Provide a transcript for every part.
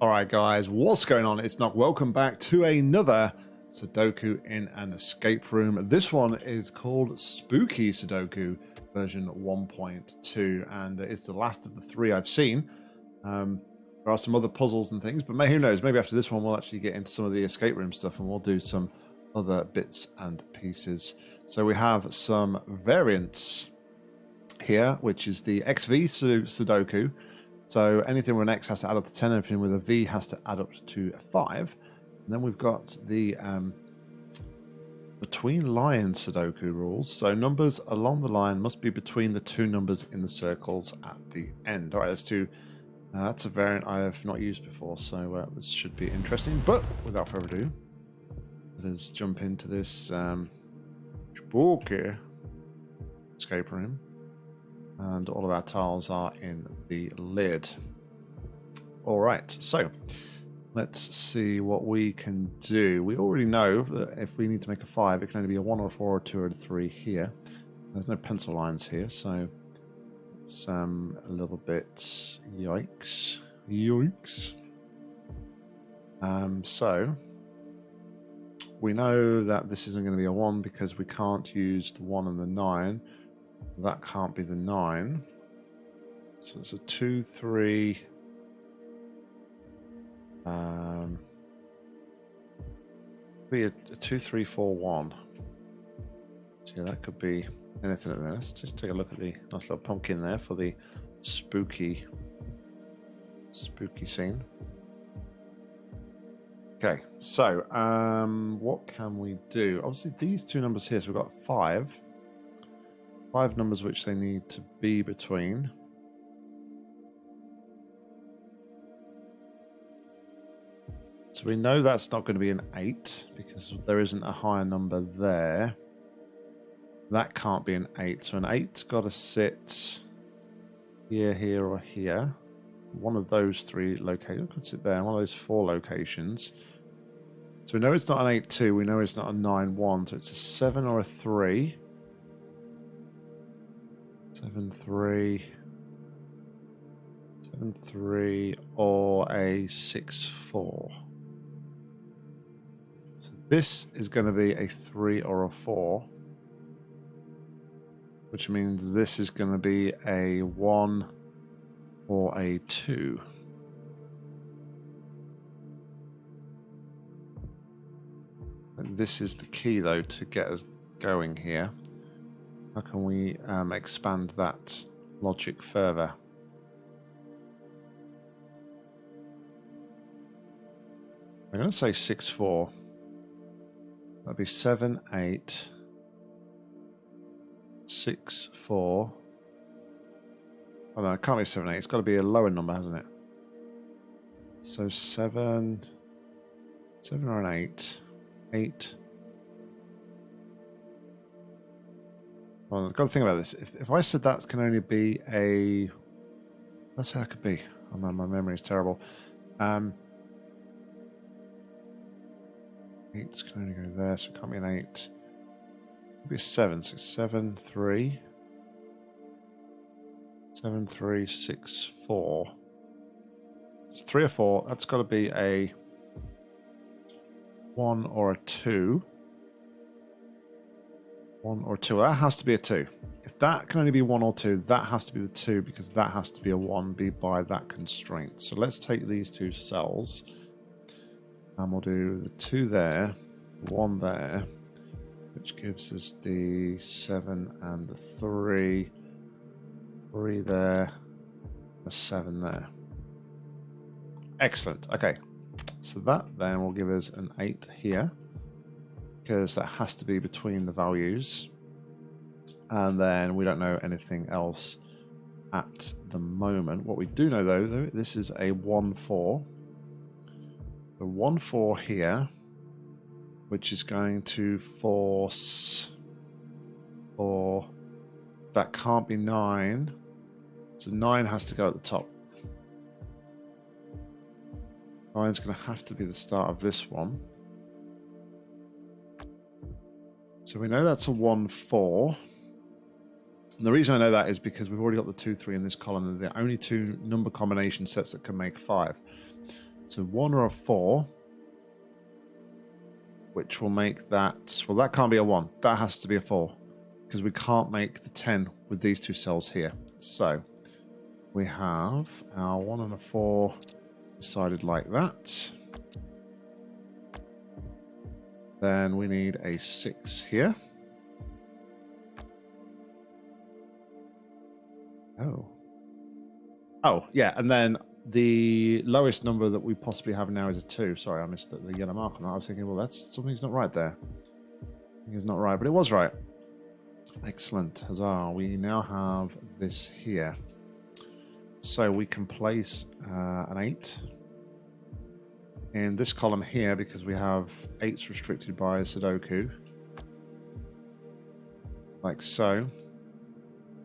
All right, guys, what's going on? It's not welcome back to another Sudoku in an escape room. This one is called Spooky Sudoku version 1.2, and it's the last of the three I've seen. Um, there are some other puzzles and things, but who knows? Maybe after this one, we'll actually get into some of the escape room stuff and we'll do some other bits and pieces. So we have some variants here, which is the XV Sudoku. So anything with an X has to add up to 10, anything with a V has to add up to 5. And then we've got the um, between line Sudoku rules. So numbers along the line must be between the two numbers in the circles at the end. All right, let's do. Uh, that's a variant I have not used before, so uh, this should be interesting. But without further ado, let us jump into this um, spooky escape room and all of our tiles are in the lid. All right, so let's see what we can do. We already know that if we need to make a five, it can only be a one or a four or a two or a three here. There's no pencil lines here, so it's um, a little bit yikes. Yikes. Um, so we know that this isn't going to be a one because we can't use the one and the nine. That can't be the 9. So it's a 2, 3... Um, be a, a 2, 3, 4, 1. So that could be anything at the. Let's just take a look at the nice little pumpkin there for the spooky, spooky scene. Okay, so um, what can we do? Obviously, these two numbers here, so we've got 5 five numbers which they need to be between. So we know that's not going to be an 8 because there isn't a higher number there. That can't be an 8. So an 8's got to sit here, here, or here. One of those three locations could sit there. One of those four locations. So we know it's not an 8-2. We know it's not a 9-1. So it's a 7 or a 3. Seven three. Seven three or a six four. So this is going to be a three or a four. Which means this is going to be a one or a two. And this is the key though to get us going here. How can we um, expand that logic further? I'm going to say 6, 4. That'd be 7, 8, 6, 4. Oh no, it can't be 7, 8. It's got to be a lower number, hasn't it? So 7, 7 or an 8, 8, Well, I've got to think about this. If, if I said that can only be a... Let's say that could be. Oh man, my memory is terrible. Um, eights can only go there, so it can't be an eight. It'd be a seven. So seven, three. Seven, three, six, four. It's three or four. That's got to be a one or a two. One or two. That has to be a two. If that can only be one or two, that has to be the two because that has to be a one be by that constraint. So let's take these two cells and we'll do the two there, one there, which gives us the seven and the three, three there, a seven there. Excellent. Okay. So that then will give us an eight here because that has to be between the values. And then we don't know anything else at the moment. What we do know though, this is a 1-4. The 1-4 here, which is going to force or that can't be 9. So 9 has to go at the top. 9 is going to have to be the start of this one. So we know that's a 1 4. And the reason I know that is because we've already got the 2 3 in this column, and the only two number combination sets that can make 5. So one or a four. Which will make that... Well, that can't be a one. That has to be a four. Because we can't make the 10 with these two cells here. So we have our one and a four decided like that. Then we need a six here. Oh. Oh, yeah, and then the lowest number that we possibly have now is a 2. Sorry, I missed the, the yellow mark on that. I was thinking, well, that's something's not right there. Something's not right, but it was right. Excellent. Huzzah. We now have this here. So we can place uh, an 8 in this column here because we have 8s restricted by Sudoku. Like so.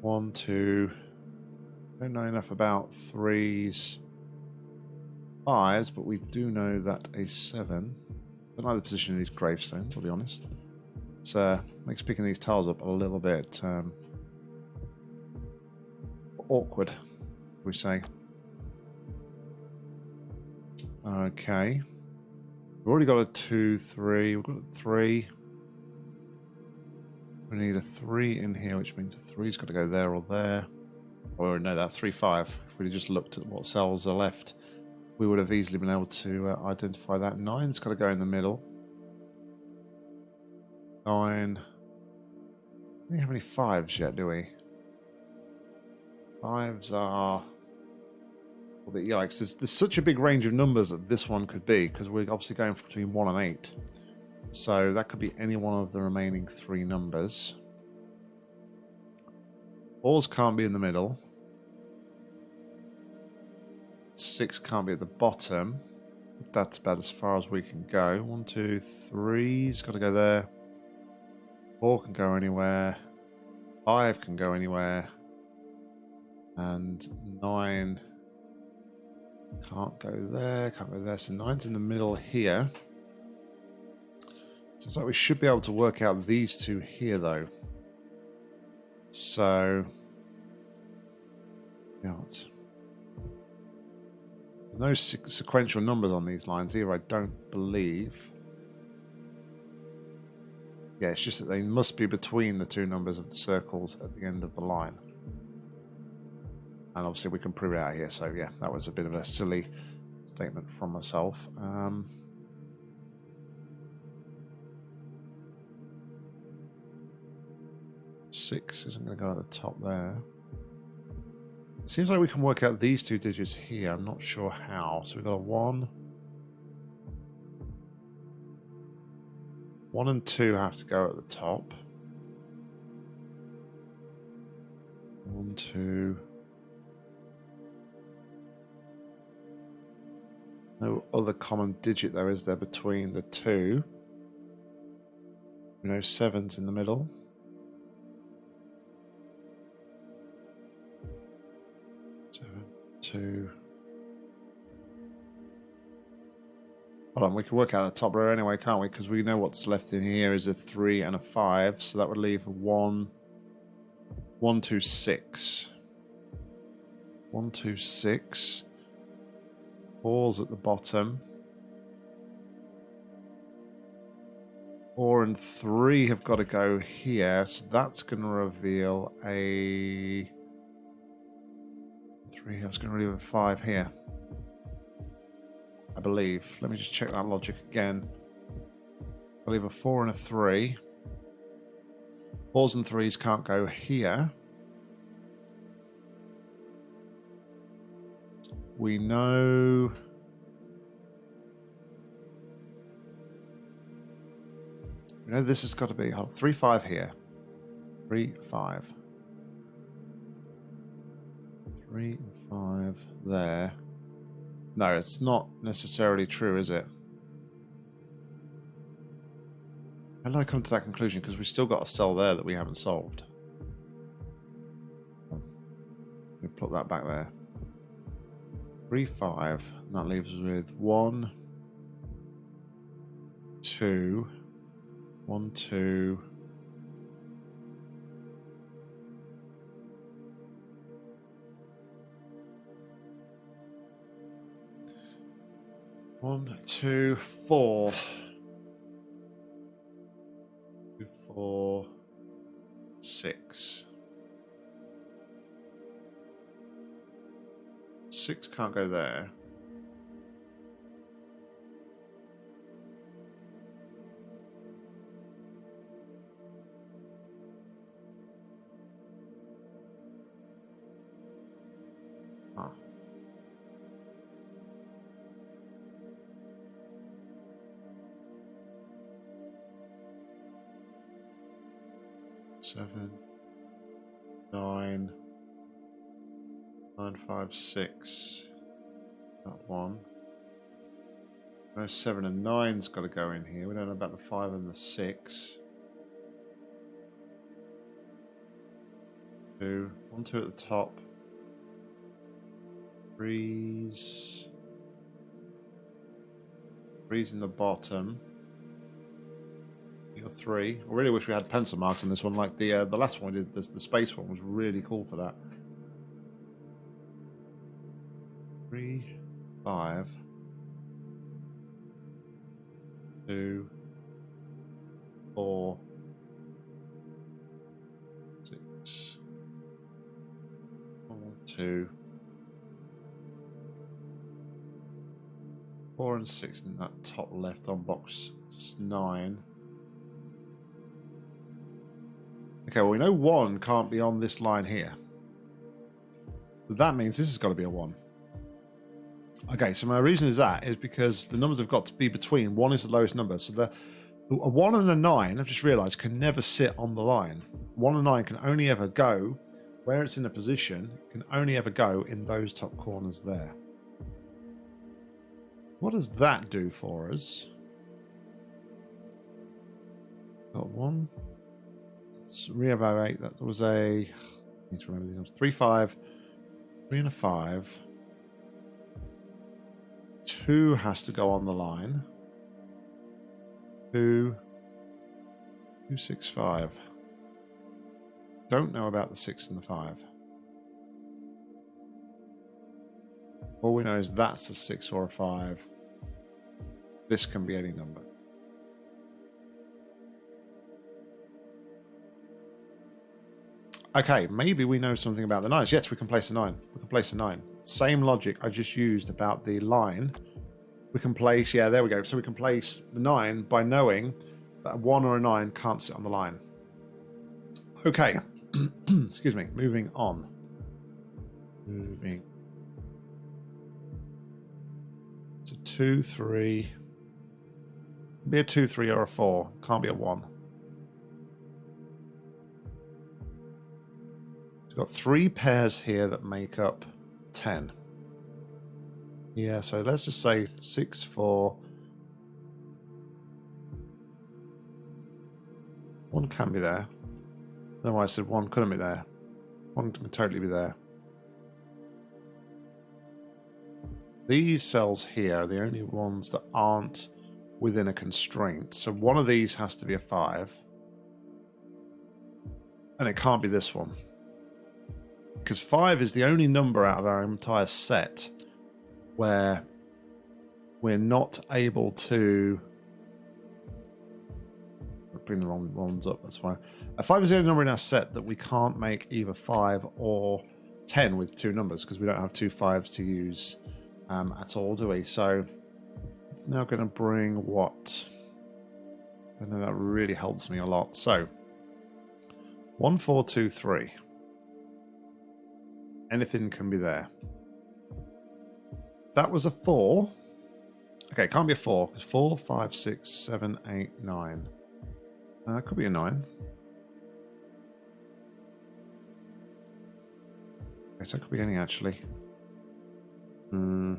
One, two, don't know enough about threes, fives, but we do know that a seven. I don't like the position of these gravestones, I'll be honest. It uh, makes picking these tiles up a little bit um, awkward, we say. Okay. We've already got a two, three. We've got a three. We need a three in here, which means a three's got to go there or there. Or no, that 3-5. If we'd just looked at what cells are left, we would have easily been able to uh, identify that. 9's got to go in the middle. 9. We don't have any 5s yet, do we? 5s are... A bit yikes. There's, there's such a big range of numbers that this one could be, because we're obviously going between 1 and 8. So that could be any one of the remaining three numbers. Balls can't be in the middle. Six can't be at the bottom. That's about as far as we can go. One, two, three's got to go there. Four can go anywhere. Five can go anywhere. And nine can't go there, can't go there. So nine's in the middle here. Seems like we should be able to work out these two here, though. So, yeah, no sequential numbers on these lines here, I don't believe. Yeah, it's just that they must be between the two numbers of the circles at the end of the line. And obviously we can prove it out here, so yeah, that was a bit of a silly statement from myself. Um, six isn't going to go at the top there. Seems like we can work out these two digits here. I'm not sure how. So we've got a 1. 1 and 2 have to go at the top. 1, 2. No other common digit though, is there, between the two? Know, 7's in the middle. Seven, two. Hold on, we can work out the top row anyway, can't we? Because we know what's left in here is a three and a five, so that would leave one, one, two, six. One, two, six. Balls at the bottom. Four and three have got to go here, so that's going to reveal a Three, that's going to reveal a five here. I believe. Let me just check that logic again. I leave a four and a three. Fours and threes can't go here. We know... We know this has got to be... Hold on, three, five here. Three, five. Three five there. No, it's not necessarily true, is it? How did I come to that conclusion? Because we still got a cell there that we haven't solved. Me put that back there. Three, five. That leaves us with one, two, one, two, One, two, four. Six can't go there. Six. That one. No, seven and nine's got to go in here. We don't know about the five and the six. Two, one, two at the top. Threes. Threes in the bottom. You got three. I really wish we had pencil marks in this one, like the uh, the last one we did. The, the space one was really cool for that. Five, two, four, six, one, two, four and six in that top left on box nine. Okay, well we know one can't be on this line here. That means this has got to be a one. Okay, so my reason is that is because the numbers have got to be between. One is the lowest number. So the a one and a nine, I've just realized, can never sit on the line. One and nine can only ever go where it's in a position, can only ever go in those top corners there. What does that do for us? Got one. Let's reevaluate. That was a. I need to remember these numbers. Three, five, three and a five. Two has to go on the line. Two. Two, six, five. Don't know about the six and the five. All we know is that's a six or a five. This can be any number. Okay, maybe we know something about the nines. Yes, we can place a nine. We can place a nine. Same logic I just used about the line. We can place, yeah, there we go. So we can place the nine by knowing that a one or a nine can't sit on the line. Okay, excuse me, moving on. Moving. It's a two, three. Be a two, three, or a four. Can't be a one. We've got three pairs here that make up 10. Yeah, so let's just say 6, 4. One can be there. No, I said one couldn't be there. One can totally be there. These cells here are the only ones that aren't within a constraint. So one of these has to be a 5. And it can't be this one because five is the only number out of our entire set where we're not able to bring the wrong ones up. That's why a five is the only number in our set that we can't make either five or ten with two numbers because we don't have two fives to use um, at all, do we? So it's now going to bring what? I know that really helps me a lot. So one, four, two, three. Anything can be there. That was a four. Okay, can't be a four because four, five, six, seven, eight, nine. Uh, could be a nine. Okay, so it could be anything actually. Hmm.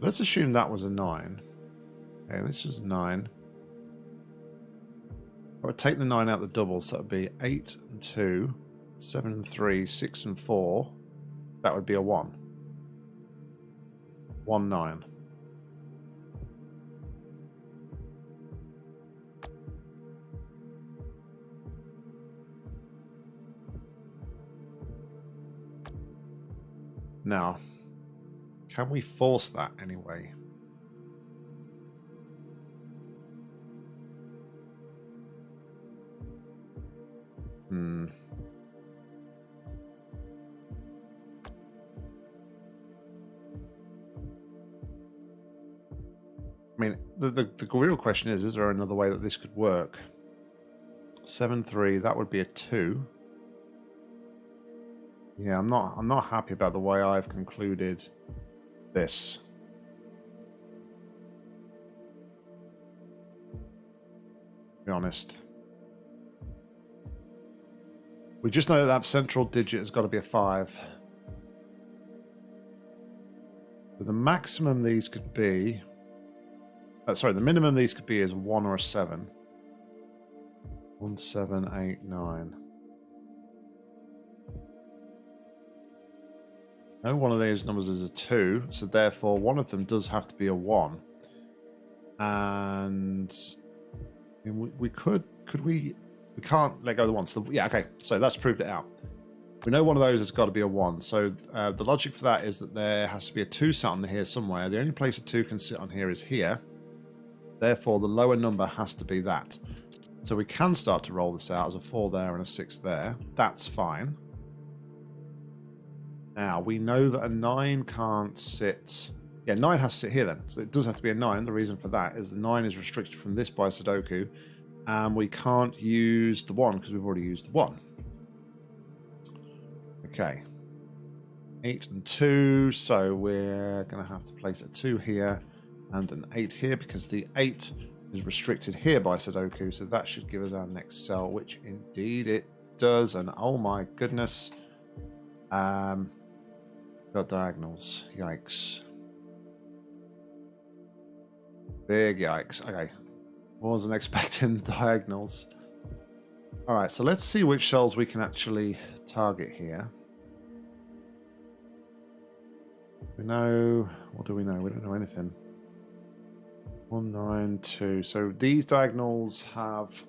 Let's assume that was a nine. Okay, this is nine. I would take the 9 out of the doubles, so that would be 8 and 2, 7 and 3, 6 and 4. That would be a 1. 1, 9. Now, Can we force that anyway? Hmm. The, the, the real question is, is there another way that this could work? 7-3, that would be a 2. Yeah, I'm not I'm not happy about the way I've concluded this. Be honest. We just know that, that central digit has got to be a 5. But the maximum these could be uh, sorry, the minimum these could be is one or a seven. One, seven, eight, nine. No one of these numbers is a two, so therefore one of them does have to be a one. And we, we could, could we, we can't let go of the one. So yeah, okay, so that's proved it out. We know one of those has got to be a one. So uh, the logic for that is that there has to be a two sat on here somewhere. The only place a two can sit on here is here. Therefore, the lower number has to be that. So we can start to roll this out as a 4 there and a 6 there. That's fine. Now, we know that a 9 can't sit... Yeah, 9 has to sit here then. So it does have to be a 9. The reason for that is the 9 is restricted from this by Sudoku. And we can't use the 1 because we've already used the 1. Okay. 8 and 2. So we're going to have to place a 2 here and an 8 here because the 8 is restricted here by Sudoku, so that should give us our next cell, which indeed it does. And oh my goodness, um, got diagonals. Yikes. Big yikes. Okay. Wasn't expecting diagonals. Alright, so let's see which cells we can actually target here. We know... What do we know? We don't know anything. One, nine, two. So these diagonals have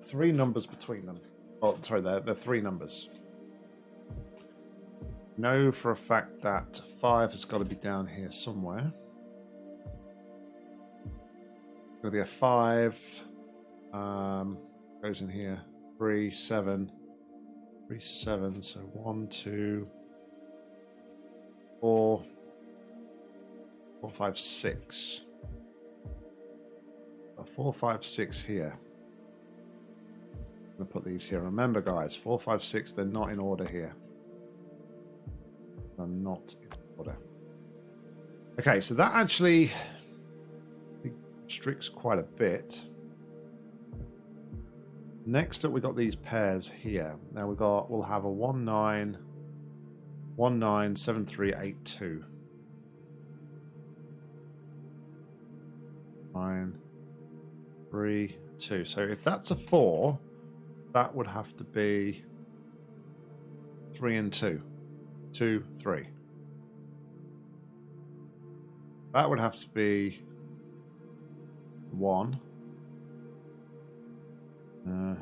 three numbers between them. Oh, sorry, they're, they're three numbers. Know for a fact that five has got to be down here somewhere. Going to be a five. Um, goes in here. Three, seven. Three, seven. So one, two, four, four, five, six four, five, six here. I'm going to put these here. Remember, guys, four, five, six, they're not in order here. They're not in order. Okay, so that actually restricts quite a bit. Next up, we got these pairs here. Now we got, we'll have a one nine, one nine seven three eight two. Nine, three, two. So if that's a four, that would have to be three and two. Two, three. That would have to be one. Uh,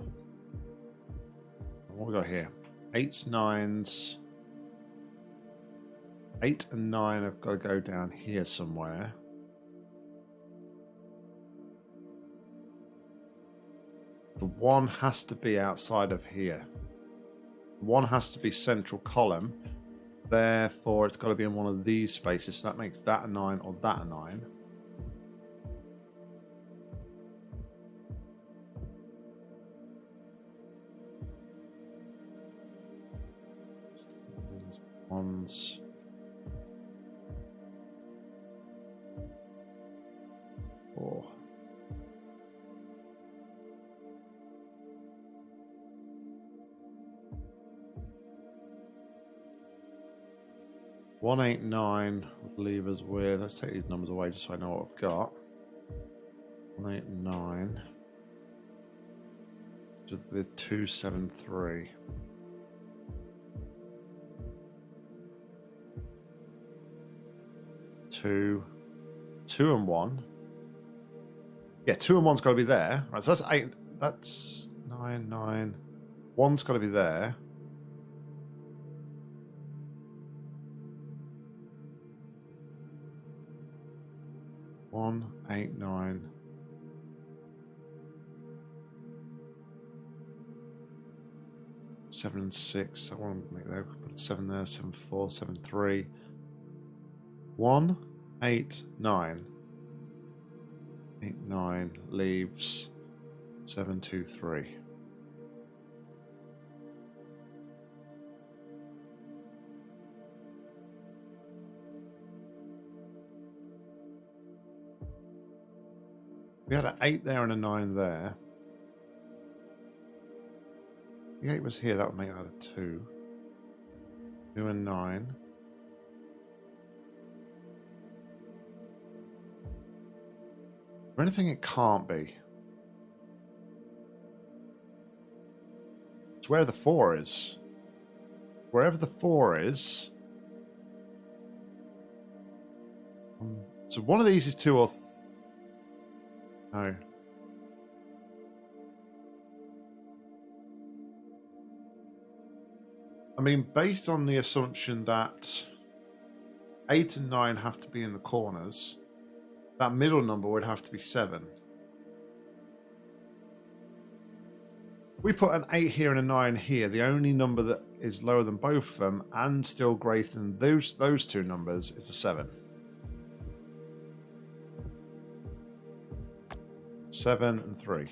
what we got here? Eights, nines. Eight and nine have got to go down here somewhere. The one has to be outside of here. One has to be central column. Therefore, it's got to be in one of these spaces. So that makes that a 9 or that a 9. ones. One eight nine would leave us with. Let's take these numbers away just so I know what I've got. One eight nine. To the two seven three. Two, two and one. Yeah, two and one's got to be there. Right, so that's eight. That's nine, nine. One's got to be there. One, eight, nine. Seven and six. I want to make that put seven there, seven four, seven three. One, eight, nine. Eight, nine leaves seven, two, three. We had an 8 there and a 9 there. The 8 was here, that would make that a 2. 2 and 9. Or anything it can't be. It's where the 4 is. Wherever the 4 is. Um, so one of these is 2 or no. I mean, based on the assumption that 8 and 9 have to be in the corners, that middle number would have to be 7. We put an 8 here and a 9 here. The only number that is lower than both of them and still greater than those, those two numbers is a 7. Seven, and three.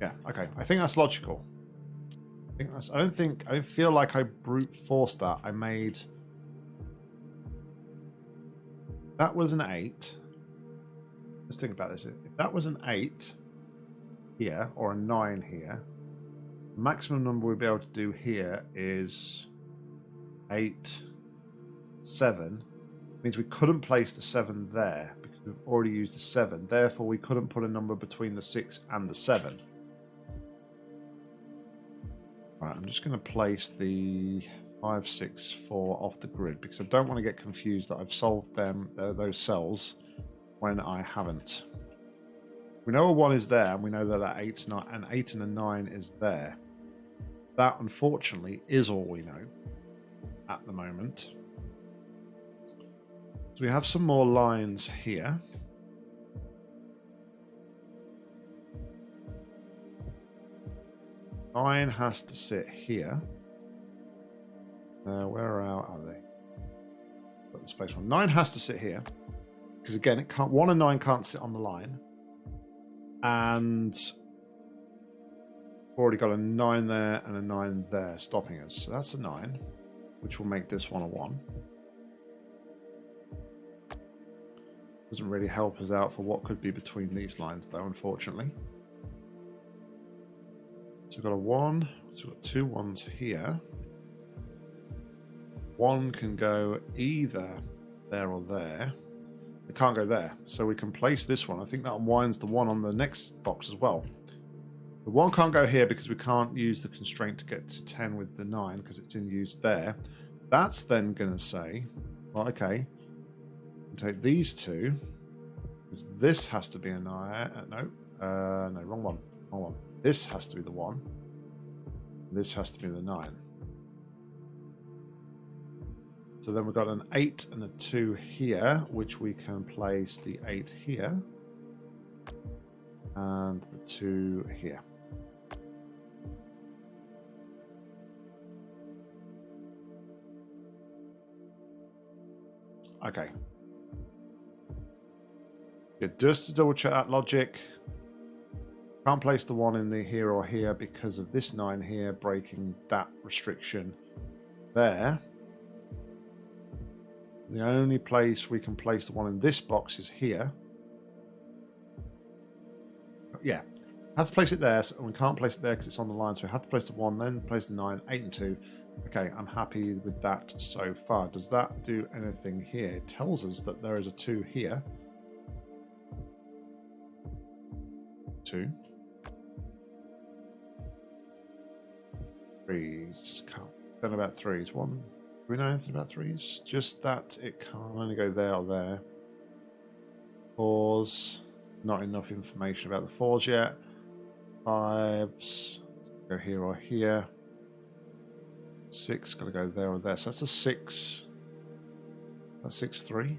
Yeah, okay. I think that's logical. I think that's. I don't think. I don't feel like I brute forced that. I made. That was an eight. Let's think about this. If that was an eight here or a nine here, maximum number we'd be able to do here is eight, seven, means we couldn't place the 7 there because we've already used the 7. Therefore, we couldn't put a number between the 6 and the 7. Right, I'm just going to place the 5, 6, 4 off the grid because I don't want to get confused that I've solved them uh, those cells when I haven't. We know a 1 is there and we know that that 8's not, an 8 and a 9 is there. That, unfortunately, is all we know at the moment. So we have some more lines here. Nine has to sit here. Uh, where are, they? Got the space one. Nine has to sit here. Because again, it can't one and nine can't sit on the line. And already got a nine there and a nine there stopping us. So that's a nine, which will make this one a one. Doesn't really help us out for what could be between these lines, though, unfortunately. So we've got a one, so we've got two ones here. One can go either there or there. It can't go there, so we can place this one. I think that unwinds the one on the next box as well. The one can't go here because we can't use the constraint to get to 10 with the 9 because it's in use there. That's then going to say, well, okay, take these two. This has to be a nine. Uh, no, uh, no, wrong one. Wrong one. This has to be the one. This has to be the nine. So then we've got an 8 and a 2 here, which we can place the 8 here. And the 2 here. Okay, yeah, just to double check that logic. Can't place the one in the here or here because of this nine here breaking that restriction there. The only place we can place the one in this box is here. Yeah, have to place it there, so we can't place it there because it's on the line. So we have to place the one, then place the nine, eight, and two. Okay, I'm happy with that so far. Does that do anything here? It tells us that there is a two here. Two. Threes. Can't. Don't know about threes. One. Do we know anything about threes? Just that it can only go there or there. Fours. Not enough information about the fours yet. Fives. Go here or here. Six. Got to go there or there. So that's a six. A six three.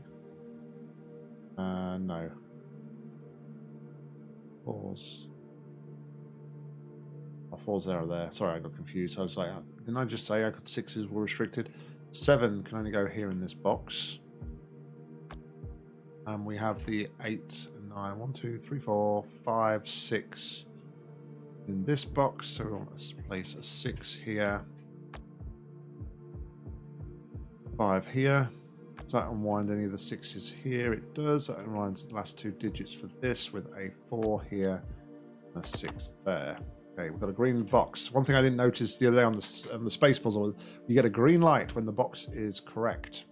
Uh, no. Fours. Oh, fours there there. Sorry, I got confused. I was like, uh, didn't I just say I got sixes were restricted? Seven can only go here in this box. And we have the eight and nine. One, two, three, four, five, six in this box. So we want to place a six here. Five here. Does that unwind any of the sixes here? It does. That unwinds the last two digits for this with a four here and a six there. Okay, we've got a green box. One thing I didn't notice the other day on the, on the space puzzle, you get a green light when the box is correct.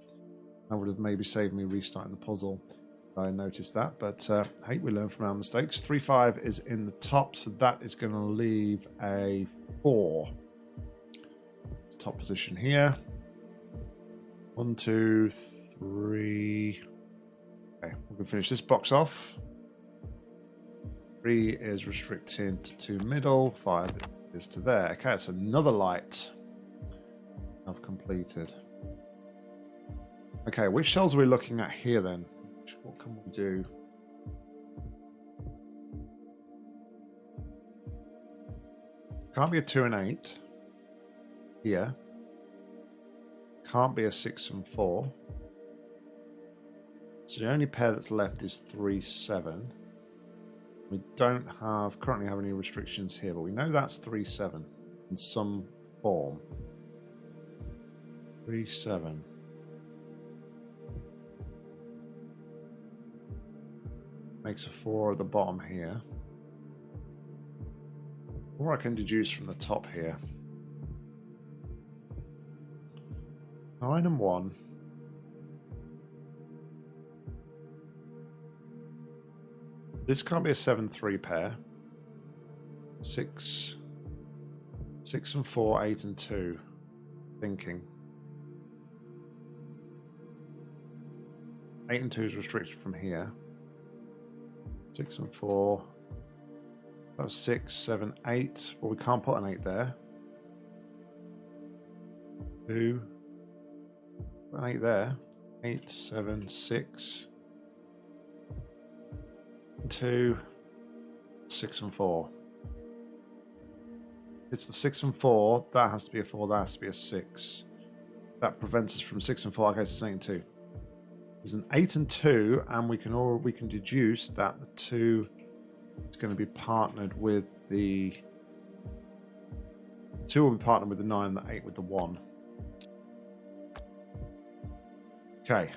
That would have maybe saved me restarting the puzzle. I noticed that, but uh, hey, we learn from our mistakes. 3-5 is in the top, so that is going to leave a 4. It's top position here. One, two, three. Okay, we can finish this box off. Three is restricted to middle. Five is to there. Okay, it's another light I've completed. Okay, which cells are we looking at here then? What can we do? Can't be a two and eight here. Can't be a six and four. So the only pair that's left is three, seven. We don't have currently have any restrictions here, but we know that's three, seven in some form. Three, seven. Makes a four at the bottom here. Or I can deduce from the top here. Nine and one. This can't be a 7-3 pair. 6, 6 and 4, 8 and 2. Thinking. 8 and 2 is restricted from here. 6 and 4. That's six, seven, eight. 6, 7, 8. Well, we can't put an 8 there. 2, Right there. Eight, seven, six, two, six and four. It's the six and four. That has to be a four. That has to be a six. That prevents us from six and four. Okay, it's the same two. There's an eight and two, and we can all we can deduce that the two is going to be partnered with the two will be partnered with the nine, the eight with the one. Okay.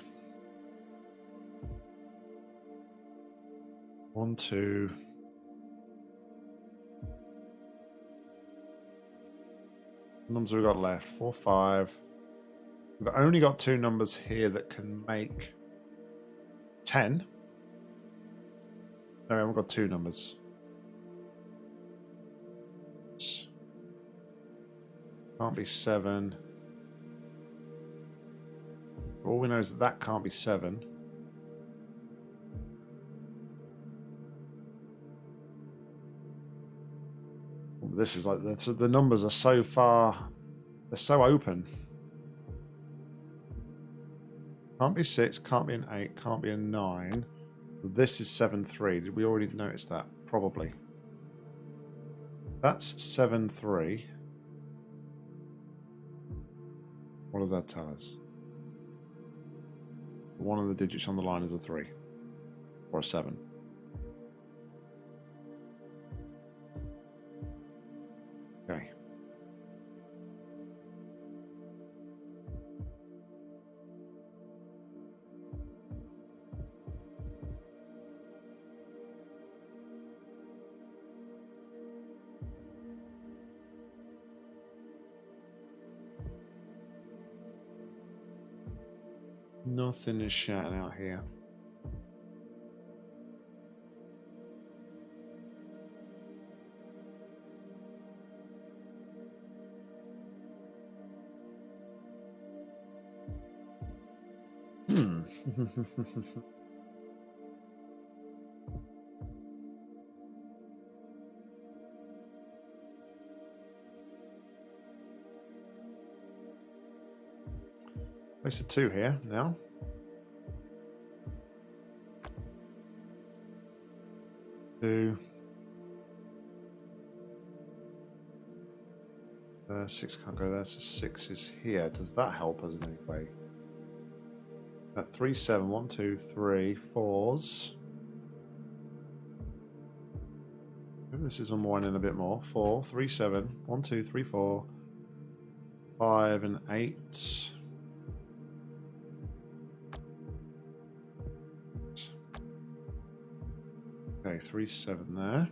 One, two. numbers we've got left? Four, five. We've only got two numbers here that can make 10. No, we haven't got two numbers. Can't be 7. All we know is that that can't be 7. This is like, the numbers are so far, they're so open. Can't be 6, can't be an 8, can't be a 9. This is 7, 3. Did we already notice that? Probably. That's 7, 3. What does that tell us? One of the digits on the line is a 3. Or a 7. Nothing is shouting out here. Hmm. Place a two here now. Two. Uh, six can't go there, so six is here. Does that help us in any way? Uh, three, seven, one, two, three, fours. Maybe this is unwinding a bit more. Four, three, seven, one, two, three, four, five, and eight. Three, seven there.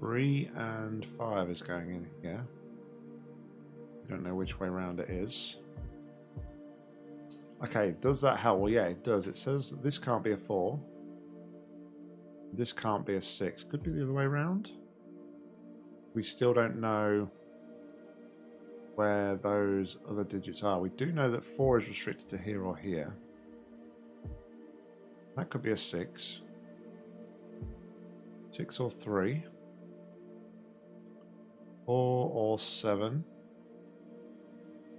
Three and five is going in here. I don't know which way around it is. Okay, does that help? Well, yeah, it does. It says that this can't be a four. This can't be a six. Could be the other way around. We still don't know where those other digits are. We do know that 4 is restricted to here or here. That could be a 6. 6 or 3. 4 or 7.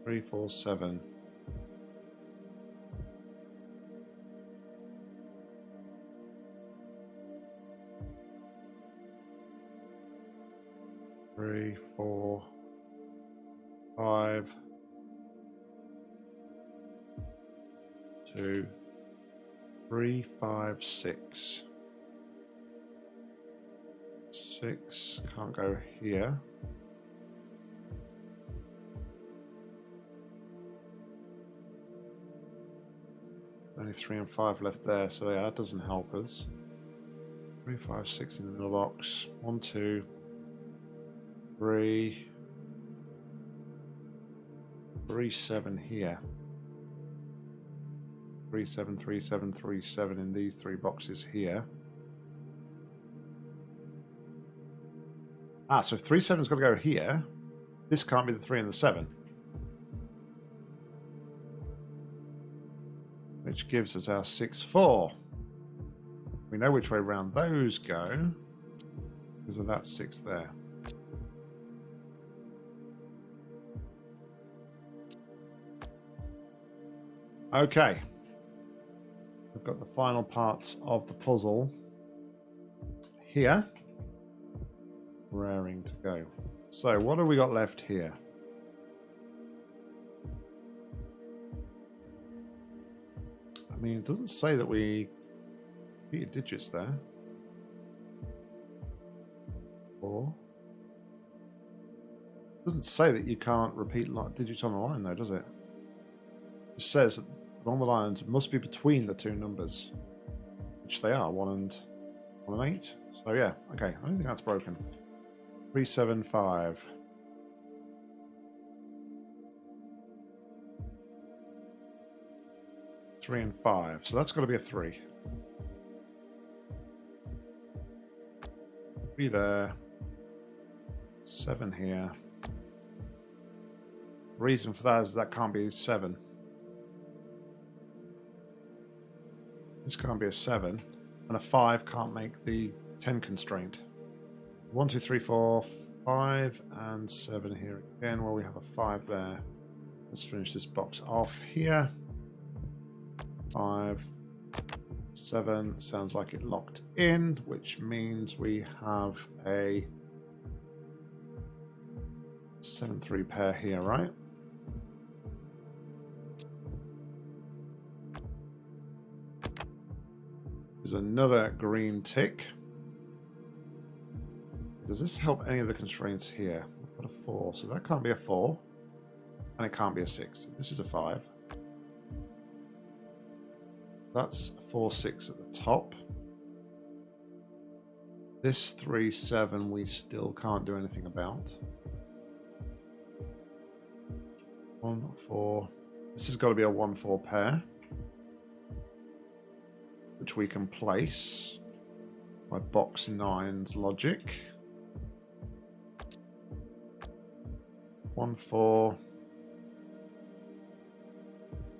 3, 4, 7. Three, four, five, two, three, five, six. Six can't go here. Only three and five left there, so yeah, that doesn't help us. Three, five, six in the middle box. One, two, three, three seven here. Three seven three seven three seven in these three boxes here. Ah, so three seven's got to go here. This can't be the three and the seven. Which gives us our six four. We know which way round those go because of that six there. Okay. We've got the final parts of the puzzle here. Raring to go. So what have we got left here? I mean, it doesn't say that we repeated digits there. It doesn't say that you can't repeat digits on the line though, does it? It says that along the lines must be between the two numbers, which they are, one and one and eight. So yeah, okay, I don't think that's broken. Three, seven, five. Three and five. So that's got to be a three. Three there. Seven here. Reason for that is that can't be seven. This can't be a 7. And a 5 can't make the 10 constraint. 1, 2, 3, 4, 5, and 7 here again. Well, we have a 5 there. Let's finish this box off here. 5, 7. Sounds like it locked in, which means we have a 7 3 pair here, right? There's another green tick. Does this help any of the constraints here? I've got a 4, so that can't be a 4. And it can't be a 6. This is a 5. That's 4, 6 at the top. This 3, 7 we still can't do anything about. 1, 4. This has got to be a 1, 4 pair which we can place by box nine's logic. One, four.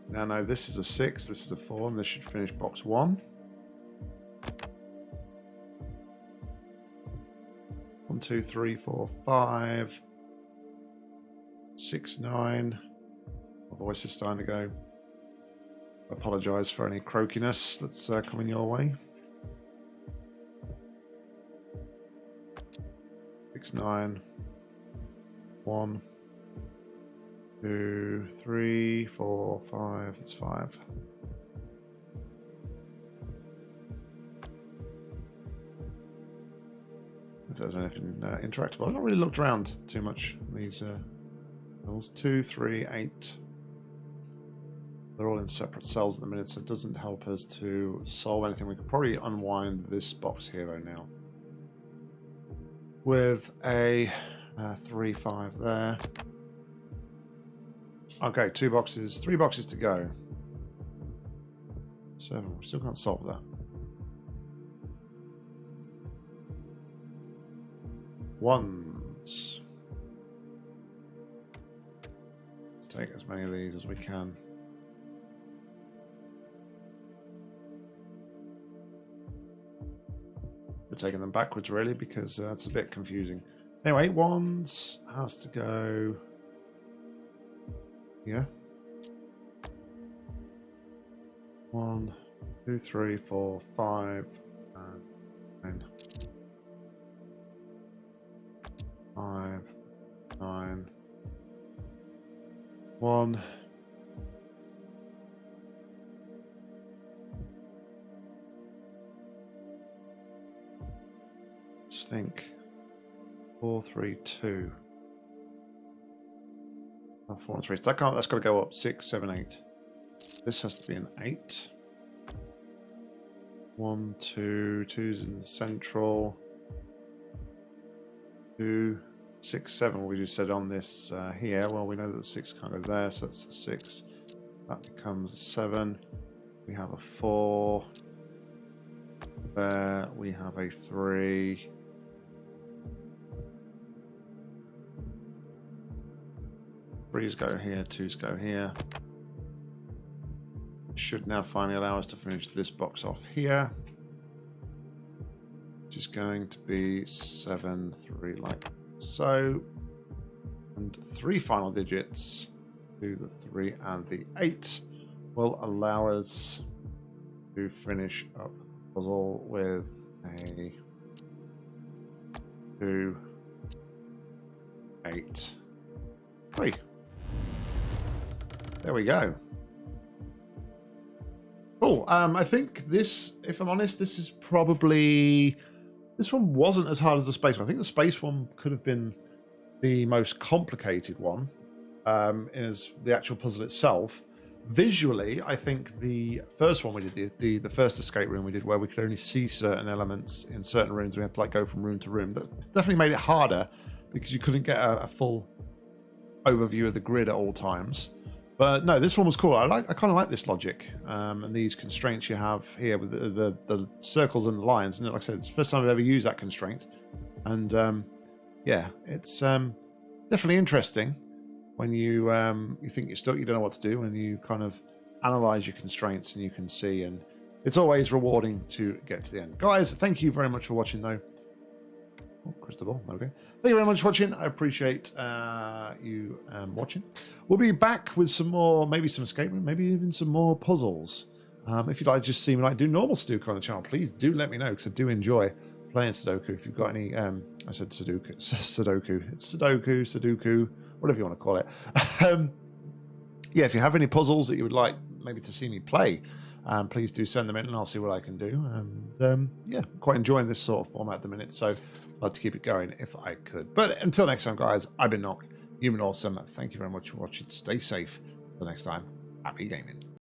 Now, no, this is a six, this is a four, and this should finish box one. One, two, three, four, five, six, nine. My voice is starting to go. Apologise for any croakiness that's uh, coming your way. Six, nine, one, two, three, four, five. It's five. If there's anything uh, interactable, I've not really looked around too much. These uh, two, three, eight. They're all in separate cells at the minute, so it doesn't help us to solve anything. We could probably unwind this box here though now with a uh, three, five there. Okay, two boxes, three boxes to go. Seven, we still can't solve that. Ones. Let's take as many of these as we can. We're taking them backwards, really, because uh, that's a bit confusing. Anyway, wands has to go. Yeah. one two three four five and five, nine, five, nine, one. Think. Four, three, two. Oh, four and three. So that can't, that's got to go up. Six, seven, eight. This has to be an eight. One, two, two's in the central. Two, six, seven. We just said on this uh, here. Well, we know that the six can't go there, so that's the six. That becomes a seven. We have a four. There we have a three. Threes go here, twos go here. Should now finally allow us to finish this box off here. Which is going to be seven, three, like so. And three final digits to the three and the eight will allow us to finish up the puzzle with a two, eight, three. There we go. Cool. Um, I think this, if I'm honest, this is probably... This one wasn't as hard as the space one. I think the space one could have been the most complicated one um, as the actual puzzle itself. Visually, I think the first one we did, the, the, the first escape room we did, where we could only see certain elements in certain rooms, we had to like go from room to room. That definitely made it harder because you couldn't get a, a full overview of the grid at all times. But no, this one was cool. I like. I kind of like this logic um, and these constraints you have here with the, the, the circles and the lines. And like I said, it's the first time I've ever used that constraint, and um, yeah, it's um, definitely interesting when you um, you think you're stuck, you don't know what to do, and you kind of analyze your constraints and you can see. And it's always rewarding to get to the end, guys. Thank you very much for watching, though. Oh, crystal ball. Okay. Thank you very much for watching. I appreciate uh, you um, watching. We'll be back with some more, maybe some escape room, maybe even some more puzzles. Um, if you'd like to just see me like do normal Sudoku on the channel, please do let me know because I do enjoy playing Sudoku. If you've got any, um, I said Sudoku, Sudoku, it's Sudoku, Sudoku, whatever you want to call it. um, yeah, if you have any puzzles that you would like maybe to see me play, um, please do send them in and I'll see what I can do. And um, yeah, quite enjoying this sort of format at the minute. So I'd love to keep it going if I could. But until next time, guys, I've been Nock. Been awesome. Thank you very much for watching. Stay safe. Until next time, happy gaming.